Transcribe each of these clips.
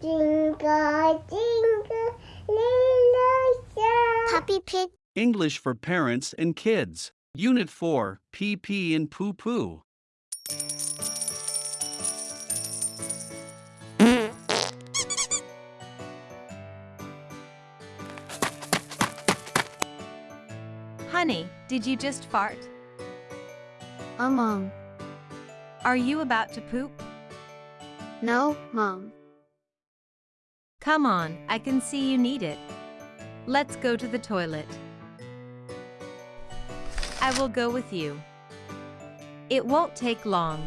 Jingle, jingle, little star. Peppa Pig. English for Parents and Kids. Unit 4 PP and Poo Poo. Honey, did you just fart? Oh, Mom. Are you about to poop? No, Mom. Come on, I can see you need it. Let's go to the toilet. I will go with you. It won't take long.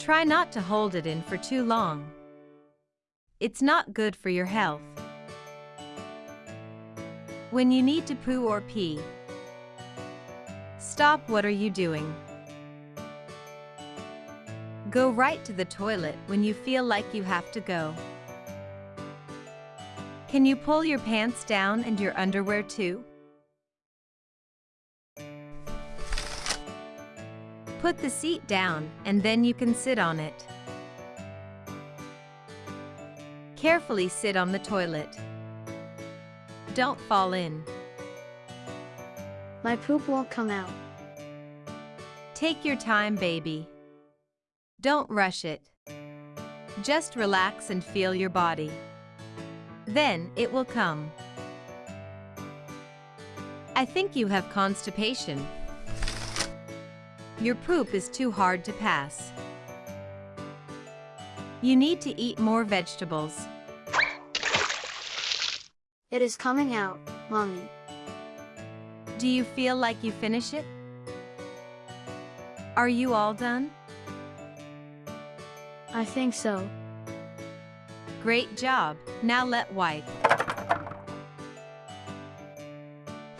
Try not to hold it in for too long. It's not good for your health. When you need to poo or pee, stop what are you doing? Go right to the toilet when you feel like you have to go. Can you pull your pants down and your underwear too? Put the seat down and then you can sit on it. Carefully sit on the toilet. Don't fall in. My poop won't come out. Take your time, baby. Don't rush it. Just relax and feel your body. Then it will come. I think you have constipation. Your poop is too hard to pass. You need to eat more vegetables. It is coming out, Mommy. Do you feel like you finish it? Are you all done? I think so. Great job. Now let wipe.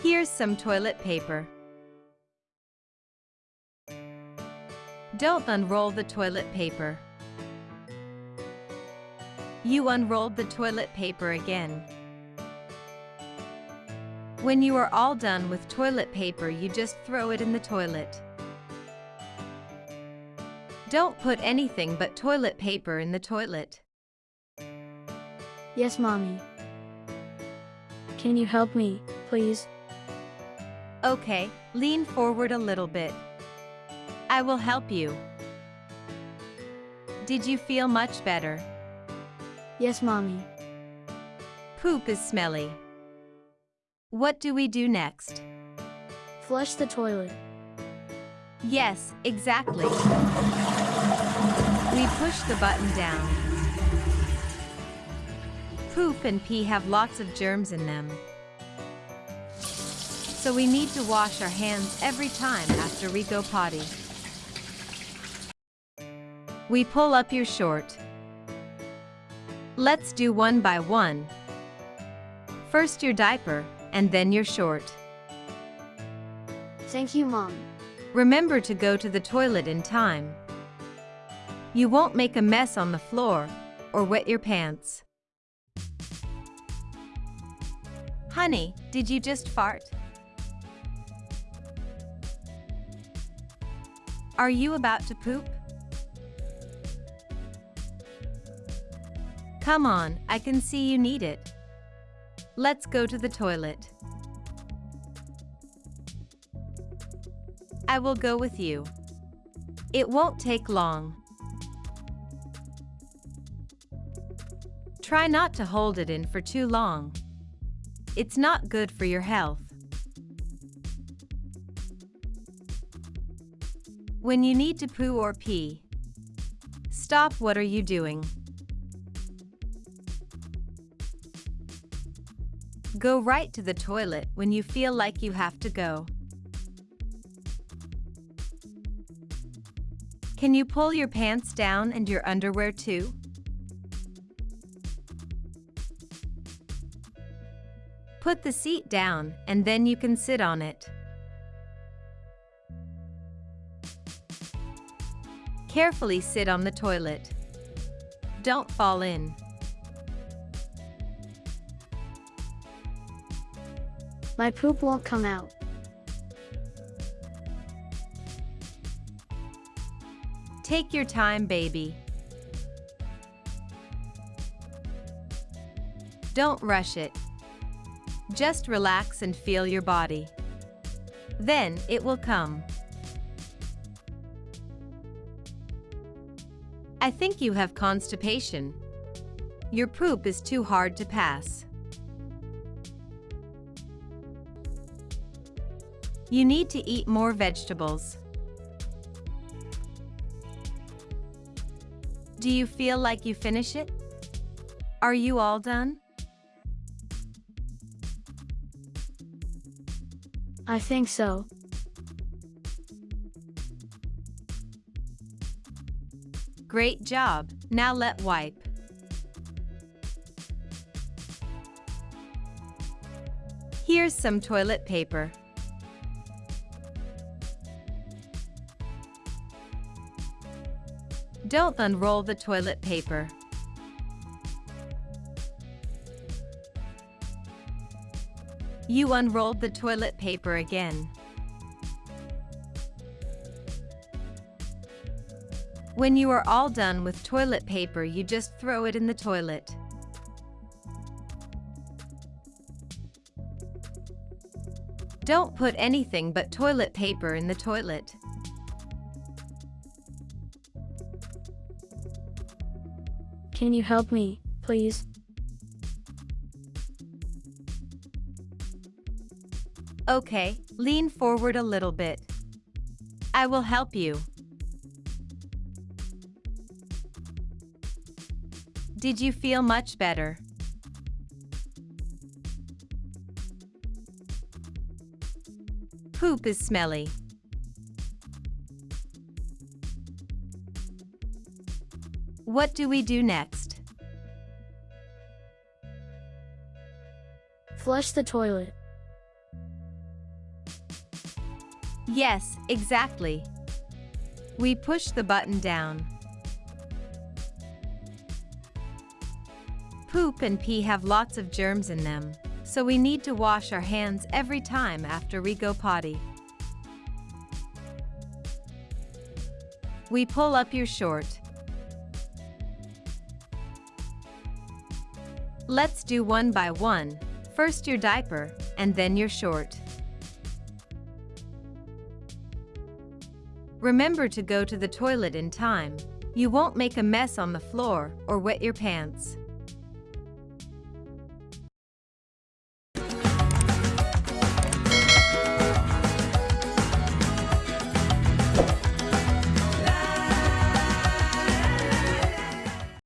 Here's some toilet paper. Don't unroll the toilet paper. You unrolled the toilet paper again. When you are all done with toilet paper, you just throw it in the toilet. Don't put anything but toilet paper in the toilet. Yes, Mommy. Can you help me, please? Okay, lean forward a little bit. I will help you. Did you feel much better? Yes, Mommy. Poop is smelly. What do we do next? Flush the toilet. Yes, exactly. Push the button down. Poop and pee have lots of germs in them. So we need to wash our hands every time after we go potty. We pull up your short. Let's do one by one. First your diaper, and then your short. Thank you, Mom. Remember to go to the toilet in time. You won't make a mess on the floor or wet your pants. Honey, did you just fart? Are you about to poop? Come on, I can see you need it. Let's go to the toilet. I will go with you. It won't take long. Try not to hold it in for too long. It's not good for your health. When you need to poo or pee, stop what are you doing? Go right to the toilet when you feel like you have to go. Can you pull your pants down and your underwear too? Put the seat down and then you can sit on it. Carefully sit on the toilet. Don't fall in. My poop won't come out. Take your time, baby. Don't rush it. Just relax and feel your body. Then it will come. I think you have constipation. Your poop is too hard to pass. You need to eat more vegetables. Do you feel like you finish it? Are you all done? I think so. Great job. Now let wipe. Here's some toilet paper. Don't unroll the toilet paper. You unrolled the toilet paper again. When you are all done with toilet paper, you just throw it in the toilet. Don't put anything but toilet paper in the toilet. Can you help me, please? Okay, lean forward a little bit. I will help you. Did you feel much better? Poop is smelly. What do we do next? Flush the toilet. Yes, exactly. We push the button down. Poop and pee have lots of germs in them, so we need to wash our hands every time after we go potty. We pull up your short. Let's do one by one. First your diaper, and then your short. Remember to go to the toilet in time. You won't make a mess on the floor or wet your pants.